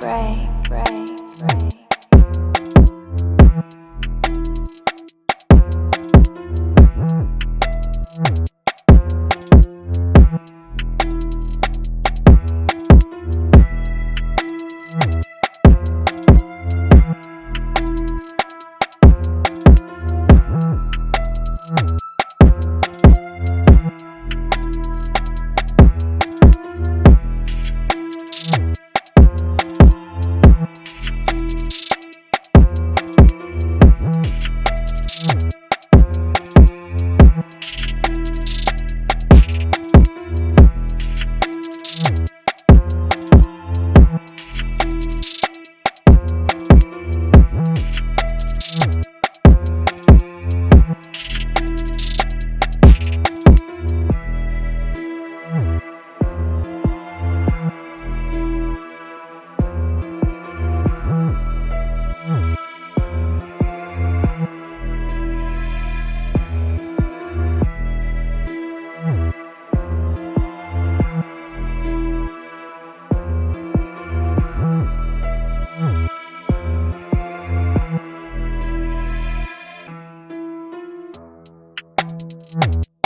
break, break, break. Mm-hmm.